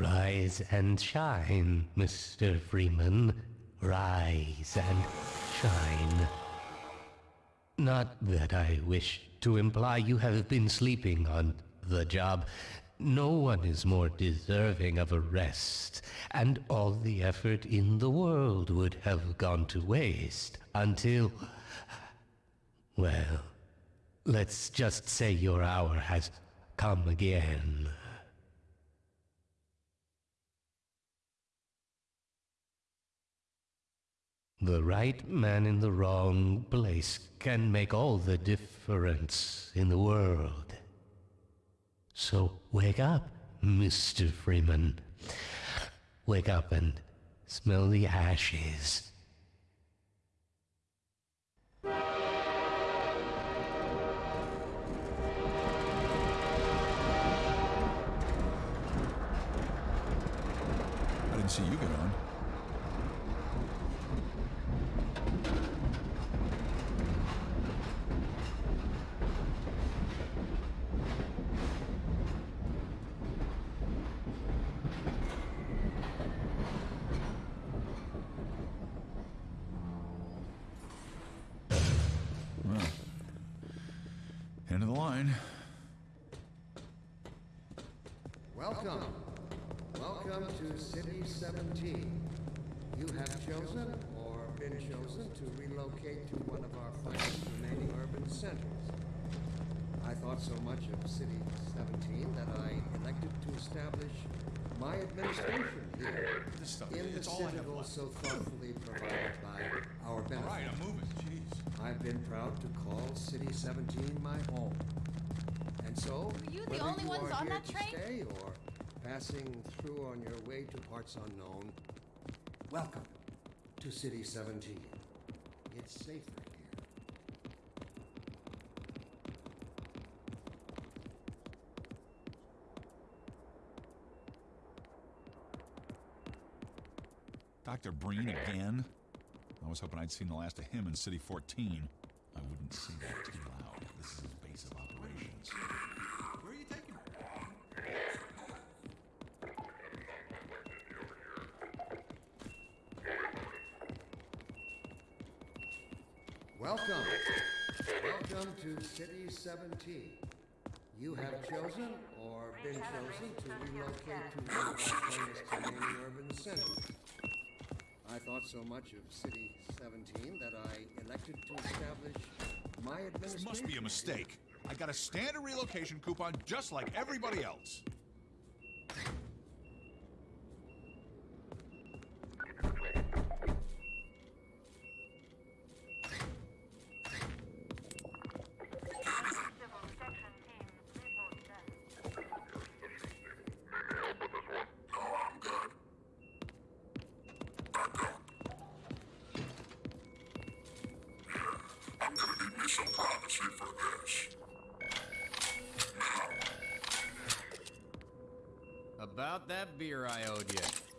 Rise and shine, Mr. Freeman. Rise and shine. Not that I wish to imply you have been sleeping on the job. No one is more deserving of a rest, and all the effort in the world would have gone to waste until. Well, let's just say your hour has come again. The right man in the wrong place can make all the difference in the world. So wake up, Mr. Freeman. Wake up and smell the ashes. I didn't see you get on. End of the line. Welcome. Welcome to City 17. You have chosen or been chosen to relocate to one of our finest remaining urban centers. I thought so much of City 17 that I elected to establish my administration here This stuff, in the it's all citadel so thoughtfully provided I've been proud to call City 17 my home. And so, Were you the whether only you ones are on here that to train? stay or passing through on your way to parts unknown, welcome to City 17. It's safer here. Dr. Breen again? I was hoping I'd seen the last of him in City 14. I wouldn't say that too loud. This is his base of operations. Where are you taking me? Welcome. Welcome to City 17. You have chosen or been chosen to relocate to one of our finest remaining urban centers. I thought so much of City 17 that I elected to establish my This must be a mistake. I got a standard relocation coupon just like everybody else. About that beer I owed you.